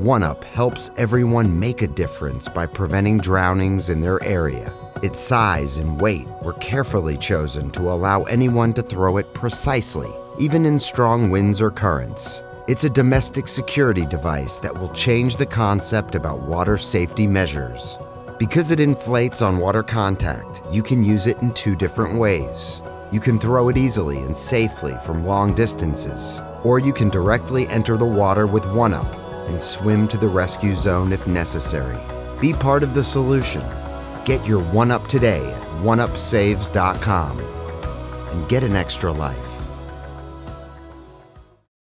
OneUp helps everyone make a difference by preventing drownings in their area. Its size and weight were carefully chosen to allow anyone to throw it precisely, even in strong winds or currents. It's a domestic security device that will change the concept about water safety measures. Because it inflates on water contact, you can use it in two different ways. You can throw it easily and safely from long distances, or you can directly enter the water with OneUp and swim to the rescue zone if necessary. Be part of the solution. Get your 1UP today at oneupsaves.com and get an extra life.